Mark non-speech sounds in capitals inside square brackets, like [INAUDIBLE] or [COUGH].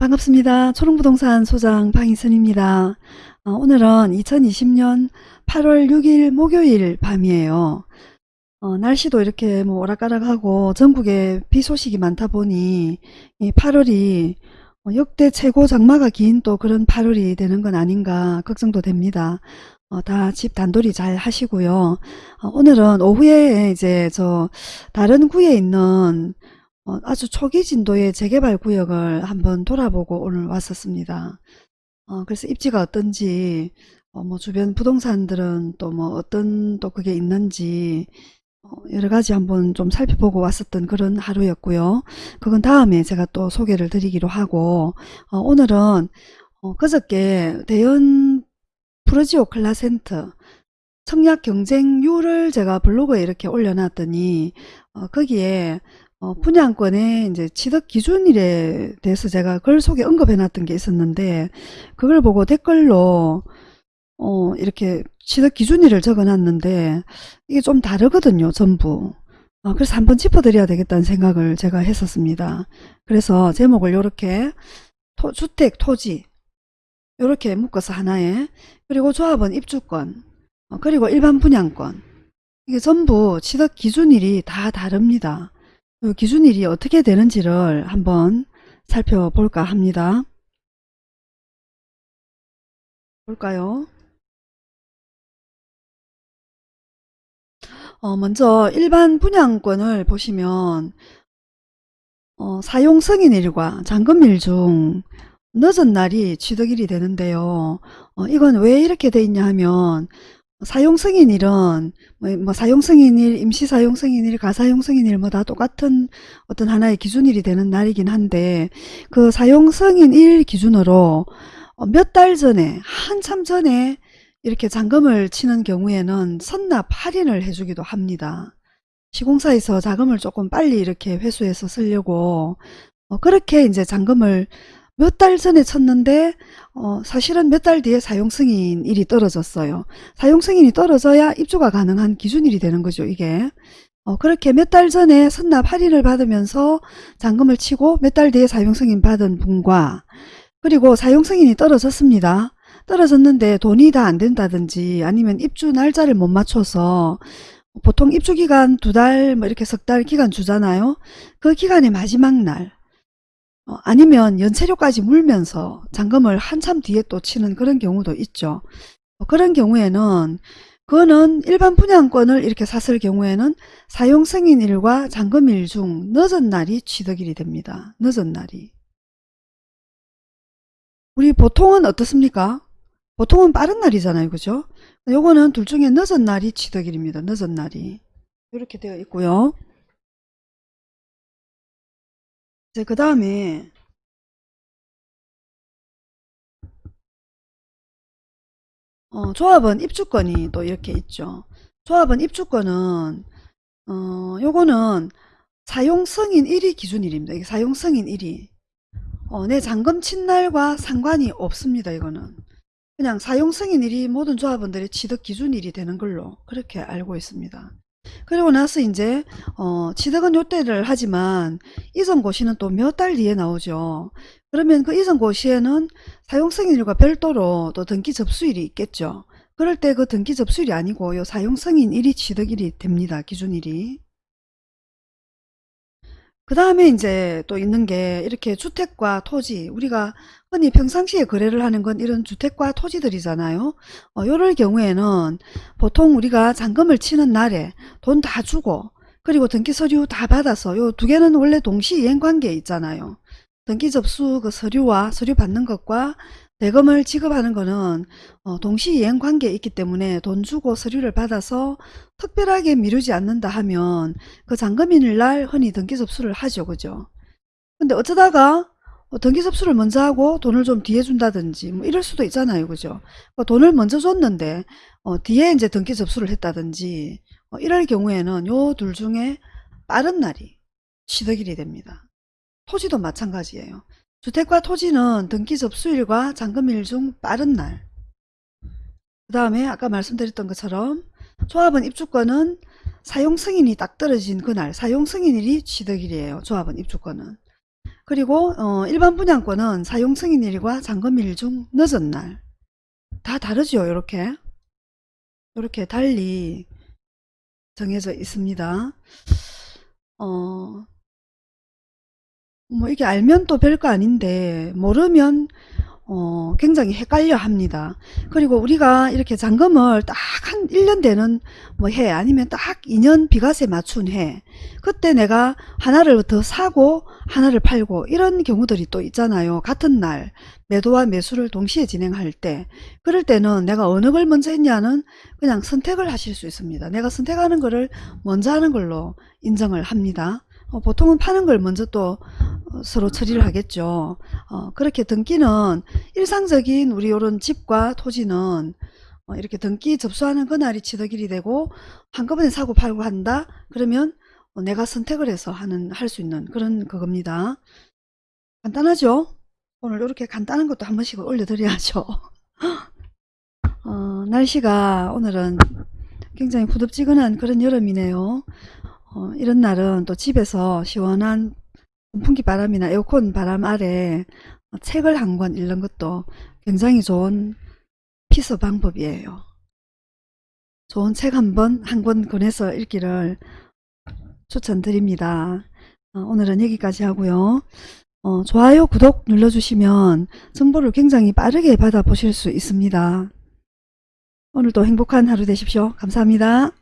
반갑습니다. 초롱부동산 소장 방희선입니다. 어, 오늘은 2020년 8월 6일 목요일 밤이에요. 어, 날씨도 이렇게 뭐 오락가락하고 전국에 비 소식이 많다 보니 이 8월이 역대 최고 장마가 긴 또 그런 8월이 되는 건 아닌가 걱정도 됩니다. 어, 다 집 단돌이 잘 하시고요. 어, 오늘은 오후에 이제 저 다른 구에 있는 어, 아주 초기 진도의 재개발 구역을 한번 돌아보고 오늘 왔었습니다. 어, 그래서 입지가 어떤지, 어, 뭐 주변 부동산들은 또 뭐 어떤 또 그게 있는지, 어, 여러 가지 한번 좀 살펴보고 왔었던 그런 하루였고요. 그건 다음에 제가 또 소개를 드리기로 하고, 어, 오늘은 어, 그저께 대연 프로지오 클라센터 청약 경쟁률을 제가 블로그에 이렇게 올려놨더니 어, 거기에 어, 분양권의 이제 취득 기준일에 대해서 제가 글 속에 언급해 놨던 게 있었는데 그걸 보고 댓글로 어, 이렇게 취득 기준일을 적어 놨는데 이게 좀 다르거든요 전부. 어, 그래서 한번 짚어드려야 되겠다는 생각을 제가 했었습니다. 그래서 제목을 이렇게 주택 토지 이렇게 묶어서 하나에 그리고 조합원 입주권 어, 그리고 일반 분양권. 이게 전부 취득 기준일이 다 다릅니다 그 기준일이 어떻게 되는지를 한번 살펴볼까 합니다. 볼까요? 어, 먼저 일반 분양권을 보시면 어, 사용 승인일과 잔금일 중 늦은 날이 취득일이 되는데요. 어, 이건 왜 이렇게 돼 있냐 하면 사용승인일은 뭐, 뭐 사용승인일, 임시사용승인일, 가사용승인일 뭐 다 똑같은 어떤 하나의 기준일이 되는 날이긴 한데 그 사용승인일 기준으로 어, 몇달 전에 한참 전에 이렇게 잔금을 치는 경우에는 선납 할인을 해주기도 합니다. 시공사에서 자금을 조금 빨리 이렇게 회수해서 쓰려고 어, 그렇게 이제 잔금을 몇 달 전에 쳤는데 어, 사실은 몇 달 뒤에 사용승인일이 떨어졌어요. 사용승인이 떨어져야 입주가 가능한 기준일이 되는 거죠. 이게 어, 그렇게 몇 달 전에 선납 할인을 받으면서 잔금을 치고 몇 달 뒤에 사용승인 받은 분과 그리고 사용승인이 떨어졌습니다. 떨어졌는데 돈이 다 안 된다든지 아니면 입주 날짜를 못 맞춰서 보통 입주기간 두 달 뭐 이렇게 석 달 기간 주잖아요. 그 기간의 마지막 날 어, 아니면 연체료까지 물면서 잔금을 한참 뒤에 또 치는 그런 경우도 있죠. 어, 그런 경우에는 그거는 일반 분양권을 이렇게 샀을 경우에는 사용 승인일과 잔금일 중 늦은 날이 취득일이 됩니다. 늦은 날이. 우리 보통은 어떻습니까? 보통은 빠른 날이잖아요. 그죠? 요거는 둘 중에 늦은 날이 취득일입니다. 늦은 날이. 이렇게 되어 있고요. 이제 그 다음에 어, 조합원 입주권이 또 이렇게 있죠. 조합원 입주권은 어, 요거는 사용 승인 1위 기준일입니다. 이게 사용 승인 1위. 어, 내 잔금 친날과 상관이 없습니다. 이거는. 그냥 사용 승인일이 모든 조합원들의 취득 기준일이 되는 걸로 그렇게 알고 있습니다. 그리고 나서 이제 어, 취득은 요때를 하지만 이전 고시는 또 몇 달 뒤에 나오죠. 그러면 그 이전 고시에는 사용승인일과 별도로 또 등기 접수일이 있겠죠. 그럴 때 그 등기 접수일이 아니고 요 사용승인일이 취득일이 됩니다. 기준일이. 그 다음에 이제 또 있는 게 이렇게 주택과 토지 우리가 흔히 평상시에 거래를 하는 건 이런 주택과 토지들이잖아요. 어, 요럴 경우에는 보통 우리가 잔금을 치는 날에 돈 다 주고 그리고 등기 서류 다 받아서 요 두 개는 원래 동시 이행 관계에 있잖아요. 등기 접수 그 서류와 서류 받는 것과 대금을 지급하는 것은 어, 동시 이행 관계에 있기 때문에 돈 주고 서류를 받아서 특별하게 미루지 않는다 하면 그 잔금인일 날 흔히 등기 접수를 하죠. 그죠? 근데 어쩌다가 어, 등기 접수를 먼저 하고 돈을 좀 뒤에 준다든지 뭐 이럴 수도 있잖아요. 그죠? 어, 돈을 먼저 줬는데 어, 뒤에 이제 등기 접수를 했다든지 어, 이럴 경우에는 요 둘 중에 빠른 날이 취득일이 됩니다. 토지도 마찬가지예요. 주택과 토지는 등기 접수일과 잔금일 중 빠른 날. 그 다음에 아까 말씀드렸던 것처럼 조합원 입주권은 사용 승인이 딱 떨어진 그날 사용 승인일이 취득일이에요. 조합원 입주권은. 그리고 어, 일반 분양권은 사용 승인일과 잔금일 중 늦은 날. 다 다르죠. 이렇게. 이렇게 달리 정해져 있습니다. 어, 뭐 이게 알면 또 별거 아닌데 모르면 어, 굉장히 헷갈려 합니다. 그리고 우리가 이렇게 잔금을 딱 한 1년 되는 뭐 해 아니면 딱 2년 비과세 맞춘 해 그때 내가 하나를 더 사고 하나를 팔고 이런 경우들이 또 있잖아요. 같은 날 매도와 매수를 동시에 진행할 때 그럴 때는 내가 어느 걸 먼저 했냐는 그냥 선택을 하실 수 있습니다. 내가 선택하는 거를 먼저 하는 걸로 인정을 합니다. 어, 보통은 파는 걸 먼저 또 어, 서로 처리를 하겠죠. 어, 그렇게 등기는 일상적인 우리 요런 집과 토지는 어, 이렇게 등기 접수하는 그날이 치덕일이 되고 한꺼번에 사고 팔고 한다 그러면 어, 내가 선택을 해서 하는 할 수 있는 그런 그겁니다. 간단하죠? 오늘 이렇게 간단한 것도 한 번씩 올려드려야죠. [LAUGHS] 어, 날씨가 오늘은 굉장히 후덥지근한 그런 여름이네요. 어, 이런 날은 또 집에서 시원한 선풍기 바람이나 에어컨 바람 아래 어, 책을 한 권 읽는 것도 굉장히 좋은 피서 방법이에요. 좋은 책 한 번, 한 권 권해서 읽기를 추천드립니다. 어, 오늘은 여기까지 하고요. 어, 좋아요, 구독 눌러주시면 정보를 굉장히 빠르게 받아보실 수 있습니다. 오늘도 행복한 하루 되십시오. 감사합니다.